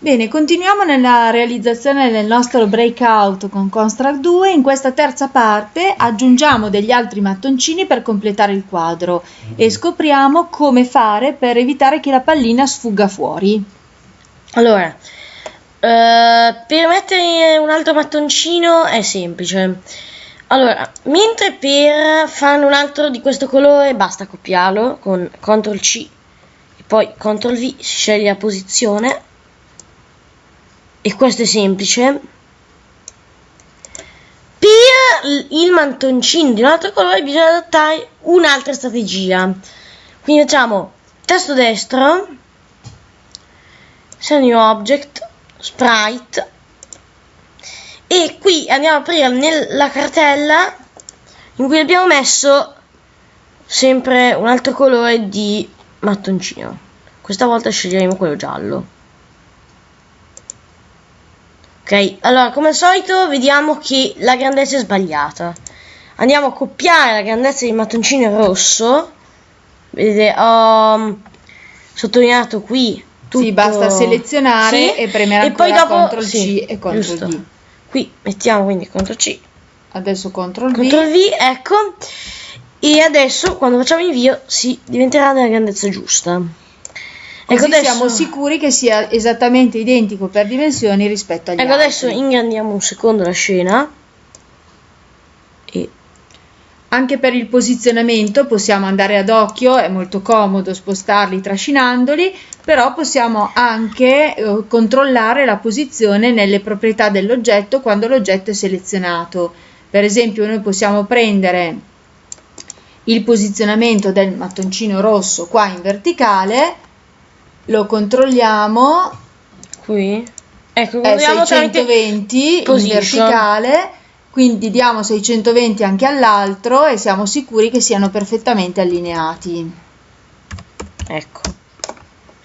Bene, continuiamo nella realizzazione del nostro breakout con Construct 2. In questa terza parte aggiungiamo degli altri mattoncini per completare il quadro e scopriamo come fare per evitare che la pallina sfugga fuori. Allora, eh, per mettere un altro mattoncino è semplice. Allora, mentre per farne un altro di questo colore basta copiarlo con CTRL C e poi CTRL V, si sceglie la posizione e questo è semplice. Per il mantoncino di un altro colore bisogna adattare un'altra strategia. Quindi facciamo tasto destro Send New Object Sprite. E qui andiamo a aprire nella cartella in cui abbiamo messo sempre un altro colore di mattoncino. Questa volta sceglieremo quello giallo ok allora come al solito vediamo che la grandezza è sbagliata. Andiamo a copiare la grandezza di mattoncino rosso. Vedete ho sottolineato qui tutto. sì, basta selezionare sì, e premere e poi dopo CTRL C sì, e CTRL giusto. V. Qui mettiamo quindi CTRL C. Adesso CTRL V. CTRL V ecco. E adesso quando facciamo invio si diventerà della grandezza giusta Così ecco adesso... siamo sicuri che sia esattamente identico per dimensioni rispetto agli ecco altri. adesso ingrandiamo un secondo la scena. E... Anche per il posizionamento possiamo andare ad occhio, è molto comodo spostarli trascinandoli, però possiamo anche eh, controllare la posizione nelle proprietà dell'oggetto quando l'oggetto è selezionato. Per esempio noi possiamo prendere il posizionamento del mattoncino rosso qua in verticale lo controlliamo. Qui. Ecco è 620 in verticale quindi diamo 620 anche all'altro e siamo sicuri che siano perfettamente allineati. Ecco.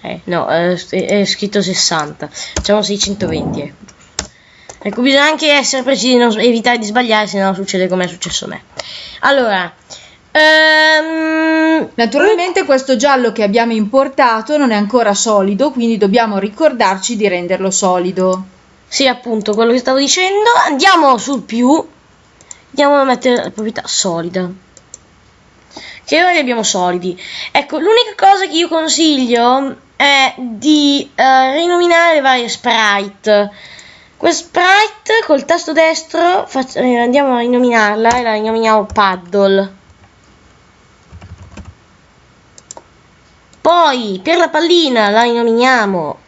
Eh, no è, è scritto 60 facciamo 620 ecco. ecco bisogna anche essere precisi non evitare di sbagliare se no succede come è successo a me. Allora Ehm, Naturalmente questo giallo che abbiamo importato non è ancora solido, quindi dobbiamo ricordarci di renderlo solido. Sì, appunto, quello che stavo dicendo. Andiamo sul più. Andiamo a mettere la proprietà solida. Che ora li abbiamo solidi. Ecco, l'unica cosa che io consiglio è di uh, rinominare le varie sprite. Questa sprite col tasto destro eh, andiamo a rinominarla e la rinominiamo paddle. Poi per la pallina la rinominiamo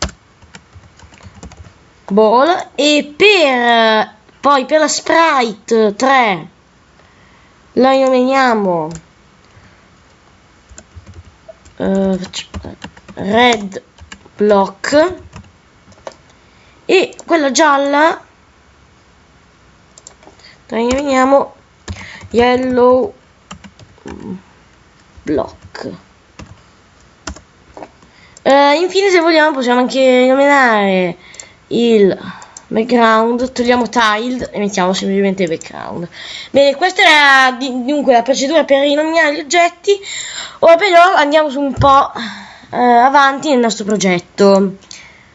ball. E per poi per la sprite 3 la rinominiamo uh, red block. E quella gialla la rinominiamo yellow block Uh, infine se vogliamo possiamo anche nominare il background, togliamo tiled e mettiamo semplicemente background. Bene, questa era dunque la procedura per rinominare gli oggetti, ora però andiamo su un po' uh, avanti nel nostro progetto.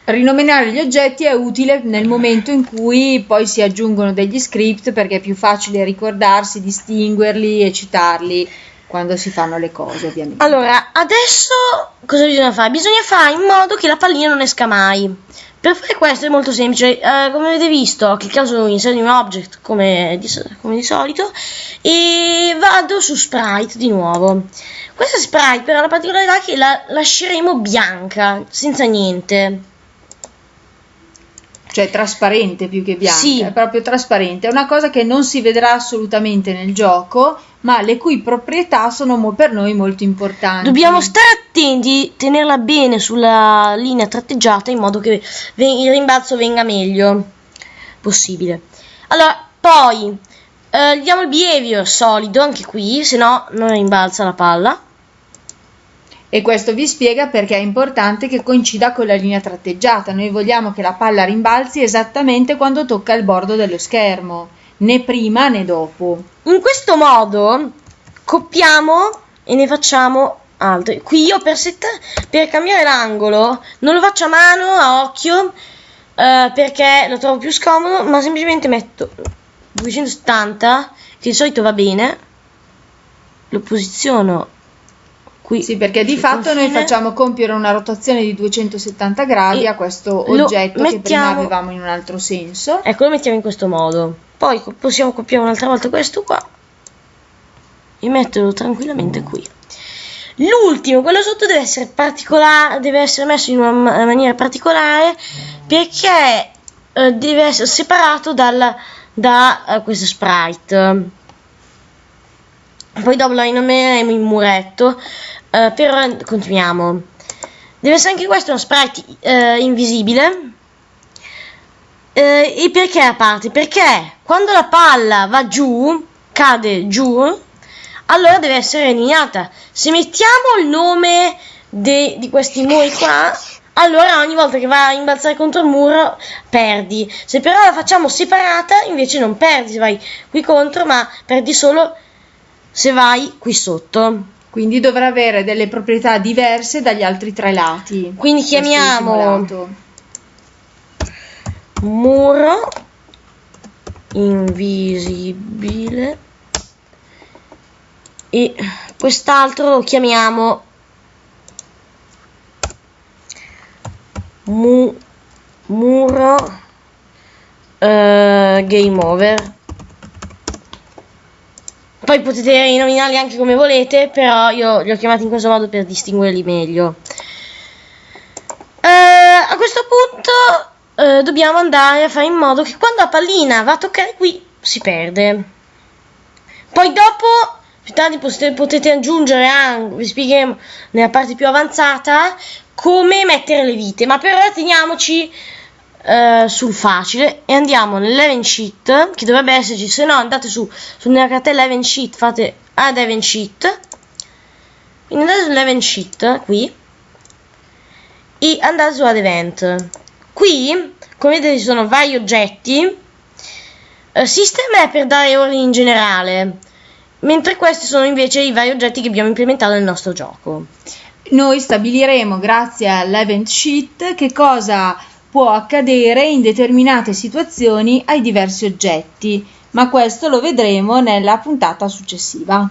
Rinominare gli oggetti è utile nel momento in cui poi si aggiungono degli script perché è più facile ricordarsi, distinguerli e citarli quando si fanno le cose ovviamente. Allora, adesso cosa bisogna fare? Bisogna fare in modo che la pallina non esca mai. Per fare questo è molto semplice, eh, come avete visto ho cliccato su Insert New Object come di, come di solito e vado su Sprite di nuovo. Questa Sprite però ha la particolarità che la lasceremo bianca, senza niente cioè trasparente più che bianca, sì. è proprio trasparente, è una cosa che non si vedrà assolutamente nel gioco, ma le cui proprietà sono per noi molto importanti. Dobbiamo stare attenti, tenerla bene sulla linea tratteggiata in modo che il rimbalzo venga meglio possibile. Allora, poi eh, diamo il behavior solido anche qui, se no non rimbalza la palla e questo vi spiega perché è importante che coincida con la linea tratteggiata. Noi vogliamo che la palla rimbalzi esattamente quando tocca il bordo dello schermo, né prima né dopo. In questo modo copiamo e ne facciamo altre. Qui io per, per cambiare l'angolo non lo faccio a mano, a occhio, eh, perché lo trovo più scomodo, ma semplicemente metto 270, che di solito va bene, lo posiziono qui. Sì, perché di fatto noi confine. facciamo compiere una rotazione di 270 gradi E a questo oggetto che prima mettiamo- avevamo in un altro senso. Ecco, lo mettiamo in questo modo. Poi possiamo copiare un'altra volta questo qua e metterlo tranquillamente qui. L'ultimo, quello sotto, deve essere particolare, deve essere messo in una ma- maniera particolare perché eh, deve essere separato dal, da eh, questo sprite. Poi dopo lo rinomineremo in muretto. Eh, per ora continuiamo. Deve essere anche questo uno sprite eh, invisibile. Eh, e perché a parte? Perché quando la palla va giù, cade giù, allora deve essere eliminata. Se mettiamo il nome de- di questi muri qua, allora ogni volta che va a imbalzare contro il muro perdi. Se però la facciamo separata, invece non perdi se vai qui contro, ma perdi solo se vai qui sotto. Quindi dovrà avere delle proprietà diverse dagli altri tre lati. Quindi chiamiamo muro invisibile e quest'altro lo chiamiamo mu- muro eh, game over poi potete rinominarli anche come volete però io li ho chiamati in questo modo per distinguerli meglio Eh, a questo punto eh, dobbiamo andare a fare in modo che quando la pallina va a toccare qui si perde. Poi dopo, più tardi potete, potete aggiungere anche, vi spiegheremo nella parte più avanzata, come mettere le vite. Ma per ora teniamoci eh, sul facile e andiamo nell'event sheet, che dovrebbe esserci, se no andate su, su nella cartella event sheet, fate add event sheet. Quindi andate sull'event sheet, qui, e andate su add event. Qui, come vedete, ci sono vari oggetti. Eh, system è per dare ordini in generale, mentre questi sono invece i vari oggetti che abbiamo implementato nel nostro gioco. Noi stabiliremo, grazie all'event sheet, che cosa può accadere in determinate situazioni ai diversi oggetti, ma questo lo vedremo nella puntata successiva.